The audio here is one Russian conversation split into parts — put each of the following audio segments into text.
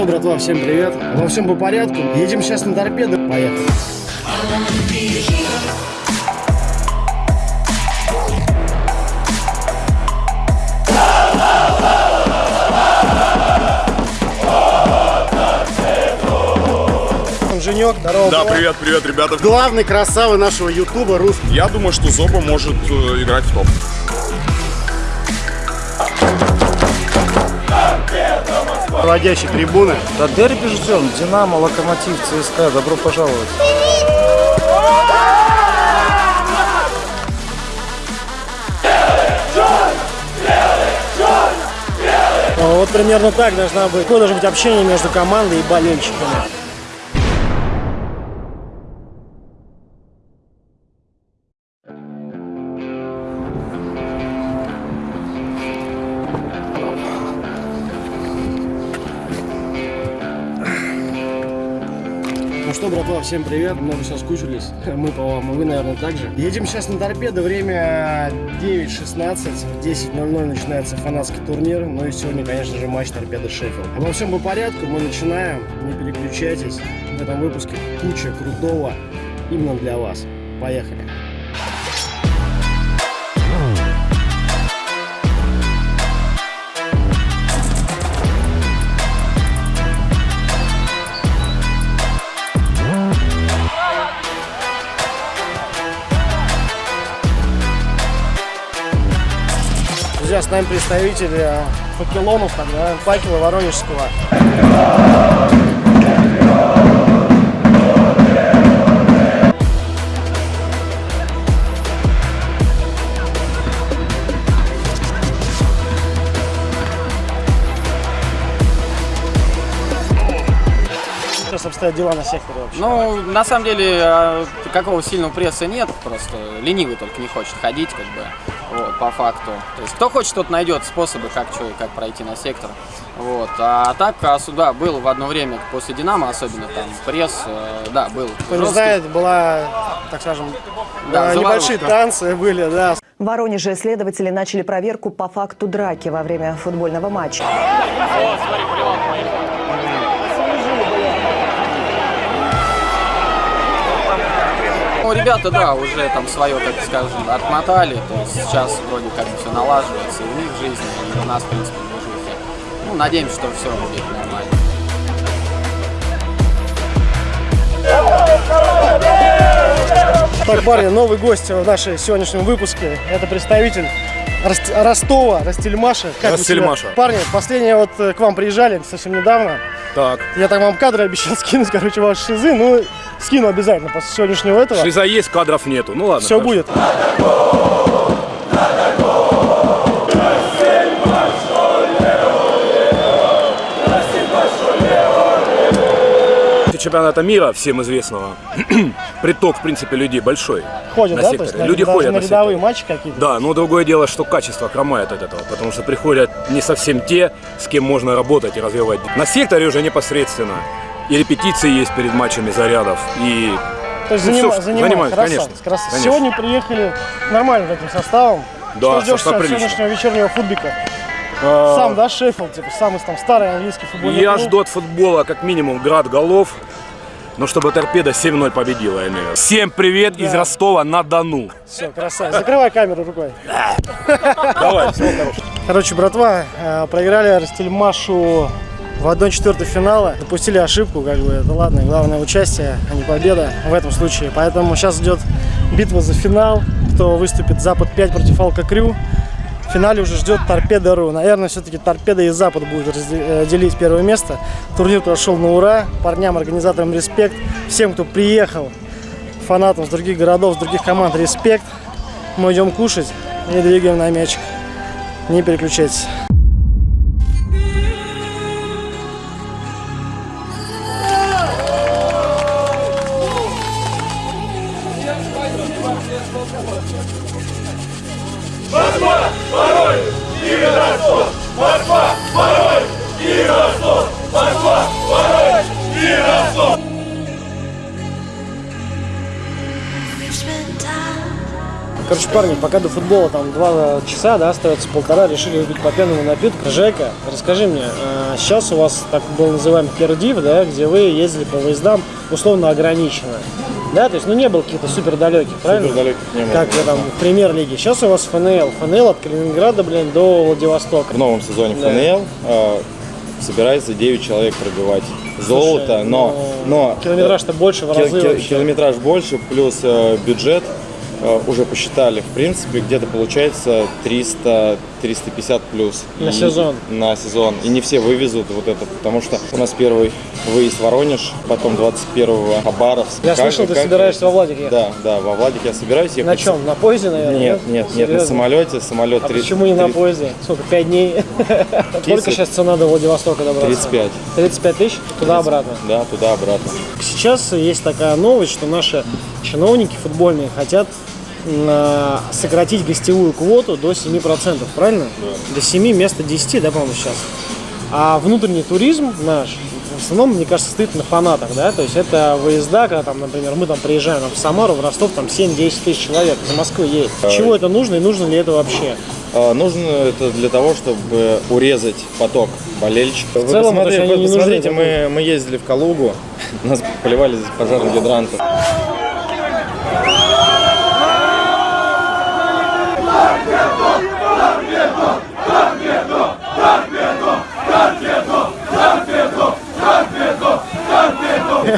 что, братва, всем привет. Во всем по порядку. Едем сейчас на торпеды. Поехали. Женек, здорово. Да, привет, привет, ребята. Главный красавы нашего ютуба русский. Я думаю, что Зоба может э, играть в топ. Проводящие трибуны. Да дерби ждем. Динамо, Локомотив, ЦСКА. Добро пожаловать. Вот примерно так должна быть. Какое должно быть общение между командой и болельщиками. Ну что, братва, всем привет. Много соскучились. Мы по вам, и вы, наверное, также. Едем сейчас на торпедо. Время 9.16. В 10.00 начинается фанатский турнир. Ну и сегодня, конечно же, матч торпеда Шеффилд. Обо всем по порядку. Мы начинаем. Не переключайтесь. В этом выпуске куча крутого именно для вас. Поехали. Друзья, с нами представители э, факелонов, факела Воронежского. Обстоят дела на секторе вообще. Ну, на самом деле, э, какого сильного пресса нет, просто ленивый только не хочет ходить, как бы, вот, по факту. То есть, кто хочет, тот найдет способы, как что и как пройти на сектор. Вот. А так, а сюда был в одно время, после Динамо особенно, там, пресс, э, да, был Кто не знает, была, так скажем, Да, э, небольшие танцы были, да. В Воронеже следователи начали проверку по факту драки во время футбольного матча. Ну, ребята, да, уже там свое, так скажем, отмотали, то есть сейчас вроде как бы все налаживается и у них в жизни, и у нас, в принципе, в движухе. Ну, надеемся, что все будет нормально. Так, парни, новый гость в нашем сегодняшнем выпуске. Это представитель Рост- Ростова, Ростельмаша. Как себя- Парни, последнее вот э, к вам приезжали совсем недавно. Так. Я так вам кадры обещал скинуть, короче, ваши шизы. Ну, скину обязательно после сегодняшнего этого. Шиза есть, кадров нету. Ну ладно. Все хорошо. будет. Чемпионата мира, всем известного, приток, в принципе, людей большой. Ходят, на да? секторе. То есть Люди ходят на на рядовые секторе. матчи какие-то. Да, но другое дело, что качество хромает от этого, потому что приходят не совсем те, с кем можно работать и развивать. На секторе уже непосредственно. И репетиции есть перед матчами зарядов, и То есть Ну, занима- всё, занимают, занимают, красавцы, конечно, красавцы. конечно. Сегодня приехали нормальным таким составом. Да, Что ждешь состав сегодняшнего вечернего футбика? э, Сам, да, Шеффилд, типа, самый там старый английский футбольный Я клуб. жду от футбола как минимум град голов, но чтобы торпеда 7-0 победила, я имею в виду. Всем привет из Ростова на Дону. Все, красавец. Закрывай камеру рукой. Давай, всего хорошего. Короче, братва, э, проиграли Ростельмашу в 1-4 финала. Допустили ошибку, как бы, это ладно, главное участие, а не победа в этом случае. Поэтому сейчас идет битва за финал, кто выступит Запад 5 против Алка Крю. В финале уже ждет Торпеда.ру. Наверное, все-таки Торпеда и Запад будут э, делить первое место. Турнир прошел на ура. Парням, организаторам респект. Всем, кто приехал, фанатам с других городов, с других команд, респект. Мы идем кушать и двигаем на мячик. Не переключайтесь. Короче, парни, пока до футбола там два часа, да, остается полтора, решили выпить по пенному напитку. Жека, расскажи мне, а, сейчас у вас так был называемый пердив, да, где вы ездили по выездам условно ограниченно. Да, то есть, ну, не был каких-то супер далеких, правильно? Супердалеких не было. Как э, там в премьер-лиге. Сейчас у вас ФНЛ. ФНЛ от Калининграда, блин, до Владивостока. В новом сезоне Да. ФНЛ э, собирается 9 человек пробивать золото, Слушай, но, ну, но Километраж-то больше в разы кил- километраж больше, плюс э, бюджет э, уже посчитали. В принципе, где-то получается 300 350 плюс. На И- сезон. На сезон. И не все вывезут вот это, потому что у нас первый выезд Воронеж, потом 21-го Хабаровск. Я Как- слышал, ты как- собираешься во Владик ехать. Да, да, во Владик я собираюсь ехать. На чем? На поезде, наверное? Нет, нет, нет, на самолете. Самолет А три- почему не на поезде? Сколько, пять дней? Сколько сейчас цена до Владивостока добраться? 35. 35 тысяч? Туда-обратно. Да, туда-обратно. Сейчас есть такая новость, что наши чиновники футбольные хотят сократить гостевую квоту до 7%, правильно? До 7 вместо 10, да, по-моему, сейчас. А внутренний туризм наш, в основном, мне кажется, стоит на фанатах, да, то есть это выезда, когда там, например, мы там приезжаем в Самару, в Ростов, там 7-10 тысяч человек, из Москвы едет. Чего это нужно и нужно ли это вообще? А, Нужно это для того, чтобы урезать поток болельщиков. Вы целом, посмотри- вы не нужны посмотрите, мы, мы ездили в Калугу, нас поливали из пожарных гидрантов.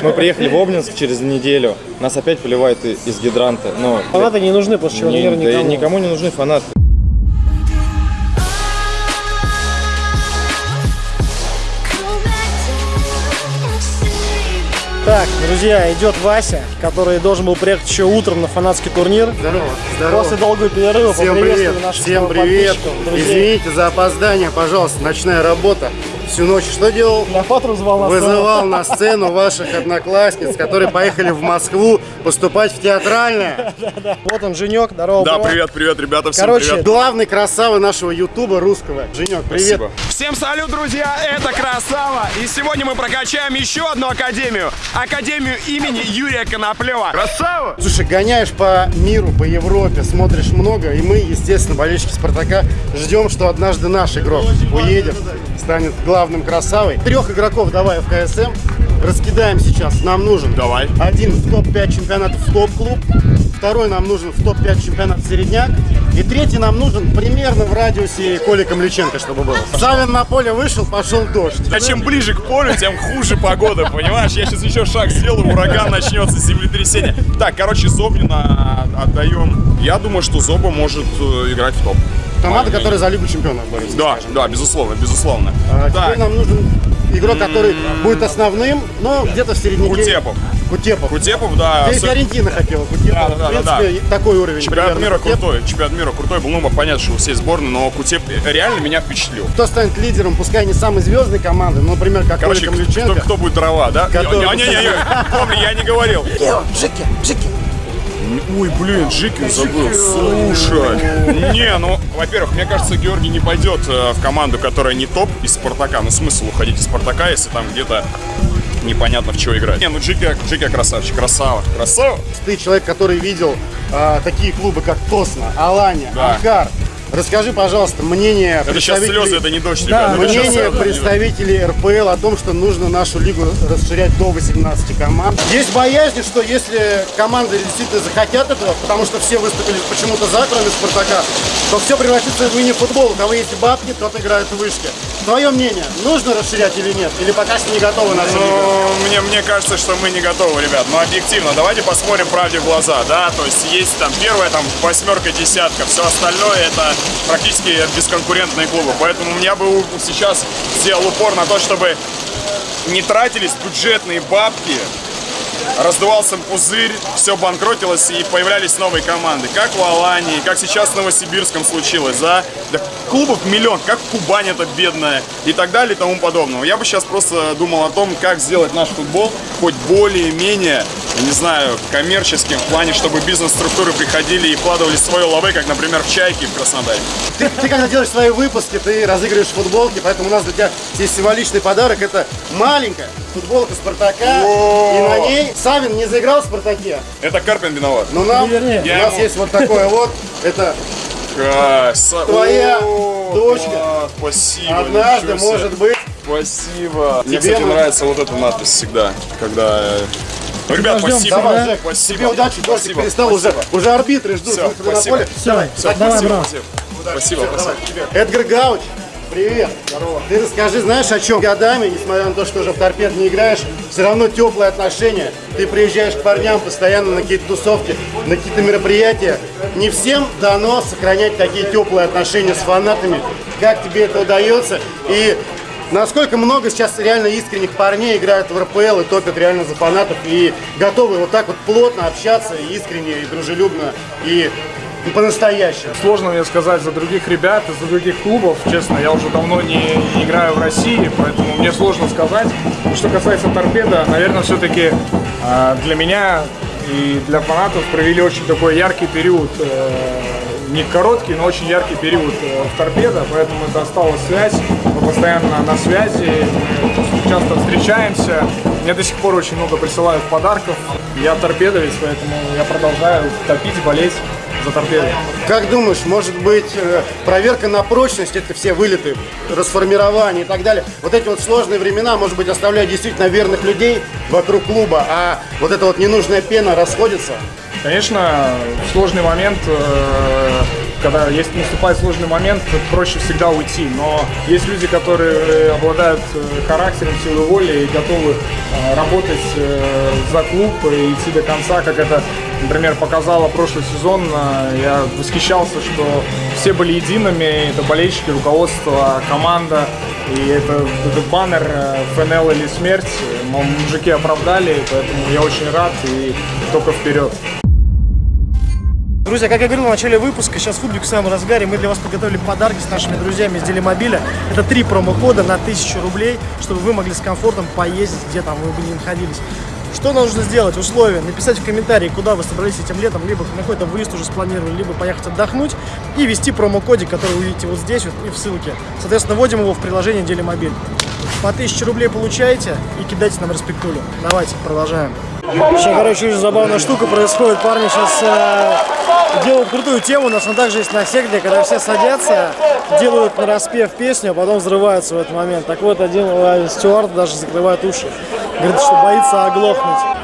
Мы приехали в Обнинск через неделю, нас опять поливают из гидранта. Ну, Фанаты не нужны после чего, не- никому. никому не нужны фанаты. Так, друзья, идет Вася, который должен был приехать еще утром на фанатский турнир. Здорово, здорово. После долгого перерыва Всем привет, наших всем привет. Извините за опоздание, пожалуйста, ночная работа. Всю ночь что делал? На фатру звал нас. Вызывал на сцену ваших одноклассниц, которые поехали в Москву поступать в театральное. Вот он, Женек, здорово. Да, привет, привет, ребята, всем Короче, привет. Главный красава нашего ютуба русского. Женек, привет. Спасибо. Всем салют, друзья! Это Красава! И сегодня мы прокачаем еще одну академию. Академию имени Юрия Коноплева. Красава! Слушай, гоняешь по миру, по Европе, смотришь много, и мы, естественно, болельщики Спартака, ждем, что однажды наш игрок уедет, станет главным красавой. Трех игроков давай в КСМ, раскидаем сейчас, нам нужен. Давай. Один в топ-5 чемпионатов в топ-клуб, второй нам нужен в топ-5 чемпионат середняк, и третий нам нужен примерно в радиусе Коли Камличенко, чтобы был. Савин на поле вышел, пошел дождь. А чем ближе к полю, тем хуже погода, понимаешь? Я сейчас еще шаг сделаю, ураган начнется, землетрясение. Так, короче, Зобнина отдаем. Я думаю, что Зоба может э, играть в топ. Команда, которая за Лигу чемпионов борется. Да, да, безусловно, безусловно. А теперь нам нужен игрок, который будет основным, но где-то в середняке. Кутепов. Кутепов. Кутепов, да. Здесь Фиорентина хотела Кутепов. Да, да, да, в принципе, такой уровень. Чемпионат примерно мира Кутепов. крутой, чемпионат мира крутой был, ну, понятно, что у всей сборной, но Кутеп реально меня впечатлил. Кто станет лидером, пускай не самой звездной команды, но, например, как Короче, Коля кто, Камлюченко. кто будет дрова, да? Который- Не, не, не, не, помни, я не говорил. Ой, блин, Джики забыл. Слушай. Не, ну, во-первых, мне кажется, Георгий не пойдет э, в команду, которая не топ из Спартака. Ну, смысл уходить из Спартака, если там где-то непонятно в чего играть. Не, ну Джики, Джики красавчик, красава, красава. Ты человек, который видел а, такие клубы, как Тосна, Алания, Да. Анкар. Расскажи, пожалуйста, мнение Это сейчас представителей- слезы, это не дождь, Да, ребята. сейчас Мнение слезы. представителей РПЛ о том, что нужно нашу лигу расширять до 18 команд. Есть боязнь, что если команды действительно захотят этого, потому что все выступили почему-то за, кроме Спартака, то все превратится в мини-футбол. У кого есть бабки, тот играет в вышке. Твое мнение, нужно расширять или нет? Или пока что не готовы наша лига? Ну, мне, мне кажется, что мы не готовы, ребят. Но объективно, давайте посмотрим правде в глаза, да. То есть есть там первая там восьмерка, десятка, все остальное это практически бесконкурентные клубы. Поэтому я бы сейчас сделал упор на то, чтобы не тратились бюджетные бабки, раздувался пузырь, все банкротилось и появлялись новые команды. Как в Алании, как сейчас в Новосибирском случилось, да? Да клубов миллион, как Кубань это бедная и так далее и тому подобного. Я бы сейчас просто думал о том, как сделать наш футбол хоть более-менее, не знаю, коммерческим в плане, чтобы бизнес-структуры приходили и вкладывали свое лавы, как, например, в Чайки в Краснодаре. Ты, ты когда делаешь свои выпуски, ты разыгрываешь футболки, поэтому у нас для тебя есть символичный подарок. Это маленькая, футболка Спартака, и на ней Савин не заиграл в Спартаке. Это Карпин виноват. Но нам, вернее, у нас ему- есть вот такое вот, это Краса- Твоя О, дочка Спасибо. однажды, может быть, Спасибо. Мне, кстати, нравится вот эта надпись всегда, когда... э, Ну, ребят, Подождем, спасибо. давай, Жек, спасибо. тебе удачи, дождик Спасибо, перестал уже, спасибо. уже арбитры ждут на спасибо. поле. Все, Давай, давай, спасибо, брат. спасибо. Спасибо, спасибо. Эдгар Гауч, привет. Здорово. Ты расскажи, знаешь, о чем? Годами, несмотря на то, что уже в торпед не играешь, все равно теплые отношения. Ты приезжаешь к парням постоянно на какие-то тусовки, на какие-то мероприятия. Не всем дано сохранять такие теплые отношения с фанатами. Как тебе это удается? И насколько много сейчас реально искренних парней играют в РПЛ и топят реально за фанатов и готовы вот так вот плотно общаться искренне, и дружелюбно, и по-настоящему. Сложно мне сказать за других ребят, за других клубов. Честно, я уже давно не, играю в России, поэтому мне сложно сказать. Что касается торпеда, наверное, все-таки для меня и для фанатов провели очень такой яркий период. э, не короткий, но очень яркий период э, в торпедо, поэтому это осталась связь. Мы постоянно на связи, мы часто встречаемся. Мне до сих пор очень много присылают подарков. Я торпедовец, поэтому я продолжаю топить, болеть за торпеду. Как думаешь, может быть, э, проверка на прочность, это все вылеты, расформирование и так далее, вот эти вот сложные времена, может быть, оставляют действительно верных людей вокруг клуба, а вот эта вот ненужная пена расходится? Конечно, сложный момент, э, когда есть наступает сложный момент, проще всегда уйти. Но есть люди, которые э, обладают э, характером, силой воли и готовы э, работать за клуб и идти до конца, как это, например, показало прошлый сезон. Я восхищался, что все были едиными, это болельщики, руководство, команда. И это, этот баннер ФНЛ или смерть, мужики оправдали, поэтому я очень рад и только вперед. Друзья, как я говорил в начале выпуска, сейчас футбик в самом разгаре. Мы для вас подготовили подарки с нашими друзьями из Делимобиля. Это три промокода на 1000 рублей, чтобы вы могли с комфортом поездить, где там вы бы не находились. Что нужно сделать? Условия. Написать в комментарии, куда вы собрались этим летом, либо на какой-то выезд уже спланировали, либо поехать отдохнуть. И ввести промокодик, который вы видите вот здесь вот и в ссылке. Соответственно, вводим его в приложение Делимобиль. По 1000 рублей получаете и кидайте нам респектулю. Давайте, продолжаем. Сейчас, короче, забавная штука происходит. Парни сейчас э, делают крутую тему. У нас он также есть на секте, когда все садятся, делают на распев песню, а потом взрываются в этот момент. Так вот, один стюард даже закрывает уши. Говорит, что боится оглохнуть.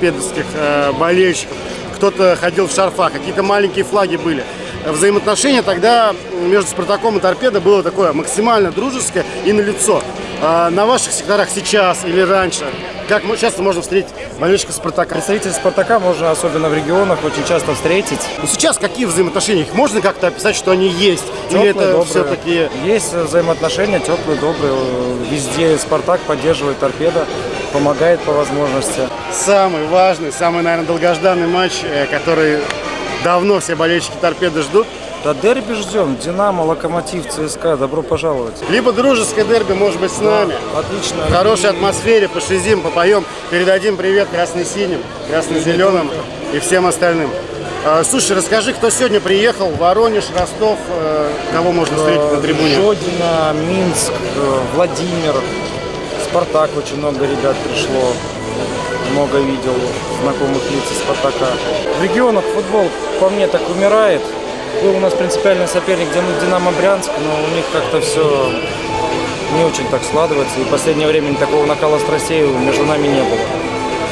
Торпедовских э, болельщиков. Кто-то ходил в шарфах, какие-то маленькие флаги были. Взаимоотношения тогда между Спартаком и Торпедо было такое максимально дружеское и на лицо. на ваших секторах сейчас или раньше, как часто можно встретить болельщиков Спартака? Представителей Спартака можно, особенно в регионах, очень часто встретить. Ну, сейчас какие взаимоотношения? Их можно как-то описать, что они есть? или Теплые, это добрые. все-таки... Есть взаимоотношения теплые, добрые. Везде Спартак поддерживает торпеда, помогает по возможности. Самый важный, самый, наверное, долгожданный матч, э, который давно все болельщики Торпеды ждут. Да дерби ждем. Динамо, Локомотив, ЦСКА. Добро пожаловать. Либо дружеское дерби, может быть, с нами. Отлично. В хорошей атмосфере пошизим, попоем, передадим привет красно-синим, красно-зеленым и всем остальным. А, Слушай, расскажи, кто сегодня приехал? Воронеж, Ростов, э, кого можно встретить на трибуне? Жодина, Минск, э, Владимир, Спартак. Очень много ребят пришло. Много видел знакомых лиц из Спартака. В регионах футбол, по мне, так умирает. Был у нас принципиальный соперник Дин- Динамо Брянск, но у них как-то все не очень так складывается. И в последнее время такого накала страстей между нами не было.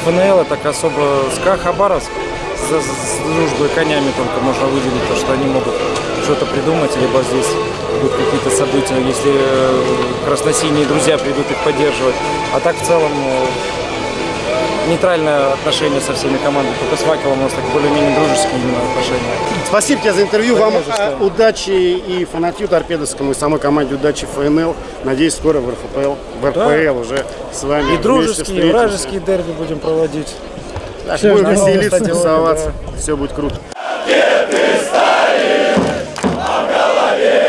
ФНЛ так особо СКА Хабаровск с, с дружбой конями только можно выделить то, что они могут что-то придумать, либо здесь будут какие-то события, если э, красносиние друзья придут их поддерживать. А так в целом э, нейтральное отношение со всеми командами. Только с Факелом у нас так более-менее дружеские именно отношения. Спасибо тебе за интервью. Да Вам за э, удачи и фанатью торпедовскому, и самой команде удачи ФНЛ. Надеюсь, скоро в РФПЛ, в РПЛ уже с вами И дружеские, и вражеские дерби будем проводить. Так, будем веселиться, тусоваться. да. Все будет круто. Где ты стоишь? А в голове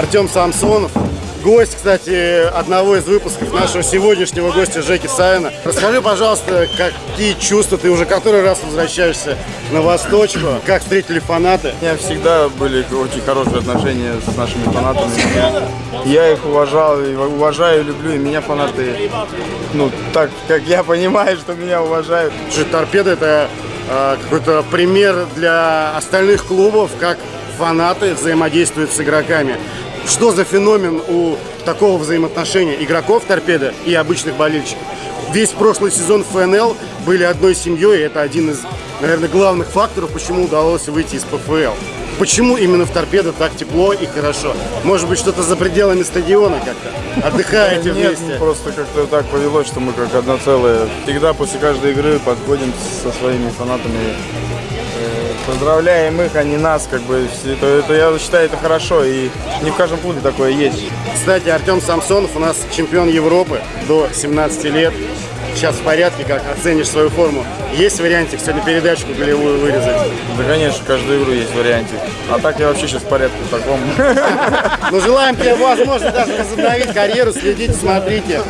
Артем Самсонов. Гость, кстати, одного из выпусков нашего сегодняшнего гостя Жеки Савина. Расскажи, пожалуйста, какие чувства ты уже который раз возвращаешься на Восточку? Как встретили фанаты? У меня всегда были очень хорошие отношения с нашими фанатами. Я их уважал, и уважаю, люблю, и меня фанаты, ну, так, как я понимаю, что меня уважают. Торпеда это э, какой-то пример для остальных клубов, как фанаты взаимодействуют с игроками. Что за феномен у такого взаимоотношения игроков торпеда и обычных болельщиков? Весь прошлый сезон ФНЛ были одной семьей, и это один из, наверное, главных факторов, почему удалось выйти из ПФЛ. Почему именно в торпедо так тепло и хорошо? Может быть, что-то за пределами стадиона как-то? Отдыхаете Нет, вместе? просто как-то так повелось, что мы как одно целое. Всегда после каждой игры подходим со своими фанатами, поздравляем их, а не нас, как бы. Это, это, я считаю, это хорошо, и не в каждом клубе такое есть. Кстати, Артем Самсонов у нас чемпион Европы до 17 лет. Сейчас в порядке, как оценишь свою форму. Есть вариантик сегодня передачку голевую вырезать? Да, конечно, каждую игру есть вариантик. А так я вообще сейчас в порядке в таком. Ну, желаем тебе, возможно, даже возобновить карьеру. Следите, смотрите.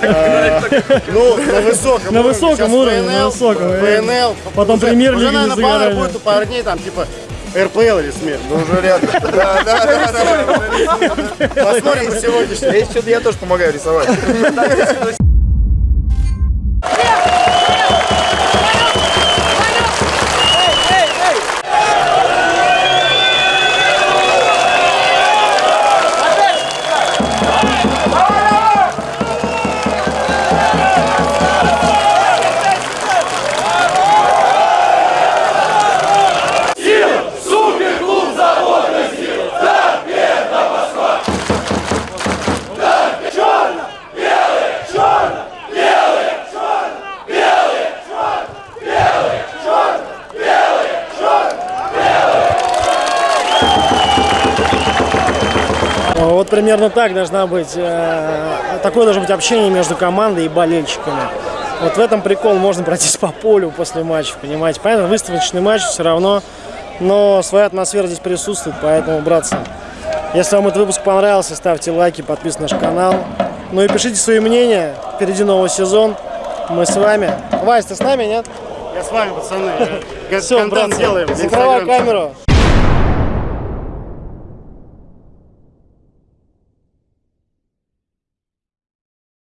Э, Ну, на высоком На высоком уровне, на высоком. ФНЛ. Потом Уже- премьер-лиги Уже, наверное, не пара будет у парней, там, типа, РПЛ или СМИ. Ну, уже рядом. Да, да, да, да. Посмотрим сегодняшний. Если что-то я тоже помогаю рисовать. Вот примерно так должна быть, э, такое должно быть общение между командой и болельщиками. Вот в этом прикол, можно пройтись по полю после матча, понимаете. Понятно, выставочный матч все равно, но своя атмосфера здесь присутствует, поэтому, братцы, если вам этот выпуск понравился, ставьте лайки, подписывайтесь на наш канал. Ну и пишите свои мнения, впереди новый сезон, мы с вами. Вась, ты с нами, нет? Я с вами, пацаны. Все, братцы, делаем. Инстаграма. камера,